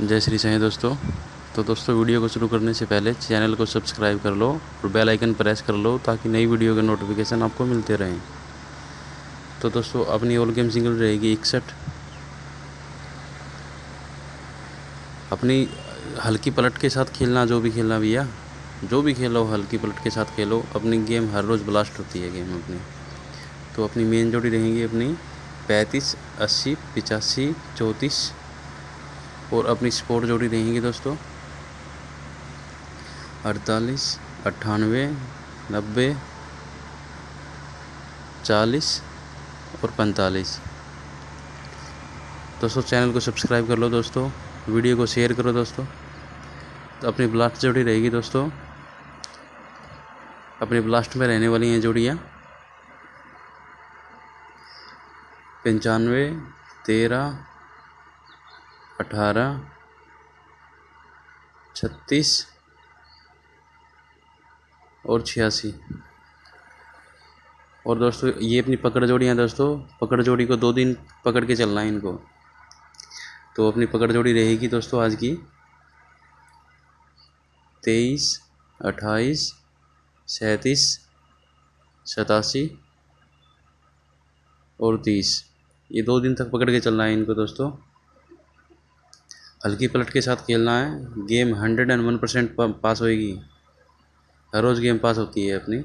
जय श्री साईं दोस्तों। तो दोस्तों, वीडियो को शुरू करने से पहले चैनल को सब्सक्राइब कर लो और बेल आइकन प्रेस कर लो ताकि नई वीडियो के नोटिफिकेशन आपको मिलते रहें। तो दोस्तों, अपनी ऑल गेम सिंगल रहेगी इकसठ। अपनी हल्की पलट के साथ खेलना, जो भी खेलना भैया, जो भी खेलो, हल्की पलट के साथ खेलो, अपनी गेम हर रोज़ ब्लास्ट होती है गेम अपनी। तो अपनी मेन जोड़ी रहेंगी अपनी पैंतीस, अस्सी, पिचासी, चौंतीस और अपनी स्पोर्ट जोड़ी रहेंगी दोस्तों। अड़तालीस, अट्ठानवे, नब्बे, चालीस और पैंतालीस। दोस्तों, चैनल को सब्सक्राइब कर लो दोस्तों, वीडियो को शेयर करो दोस्तों। तो अपनी ब्लास्ट जोड़ी रहेगी दोस्तों। अपनी ब्लास्ट में रहने वाली हैं जोड़ियाँ। पंचानवे, तेरह अठारह, छत्तीस और छियासी। और दोस्तों, ये अपनी पकड़ जोड़ी हैं दोस्तों। पकड़ जोड़ी को दो दिन पकड़ के चलना है इनको। तो अपनी पकड़ जोड़ी रहेगी दोस्तों आज की। तेईस, अट्ठाईस, सैंतीस, सतासी और तीस। ये दो दिन तक पकड़ के चलना है इनको दोस्तों। हल्की पलट के साथ खेलना है। Game hundred and one percent पास होएगी। हर रोज़ गेम पास होती है अपनी।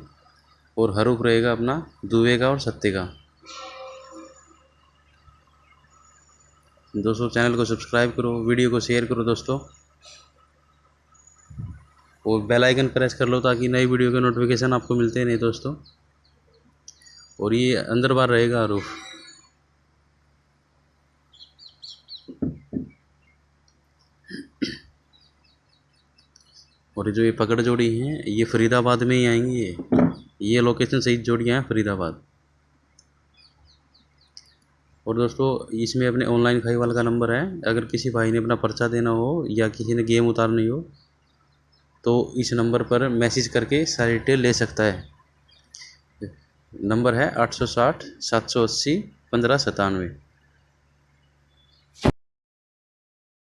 और हरूफ रहेगा अपना दुबे का और सत्ते का। दोस्तों, चैनल को सब्सक्राइब करो, वीडियो को शेयर करो दोस्तों। और बेल आइकन प्रेस कर लो ताकि नई वीडियो के नोटिफिकेशन आपको मिलते नहीं दोस्तों। और ये अंदर बार रहेगा हरूफ और जो ये पकड़ जोड़ी हैं, ये फरीदाबाद में ही आएँगी ये। ये लोकेशन सही जोड़ियाँ हैं फरीदाबाद। और दोस्तों, इसमें अपने ऑनलाइन खाई वाले का नंबर है। अगर किसी भाई ने अपना पर्चा देना हो या किसी ने गेम उतारनी हो तो इस नंबर पर मैसेज करके सारी डिटेल ले सकता है। नंबर है आठ सौ साठ, सात सौ अस्सी, पंद्रह सतानवे।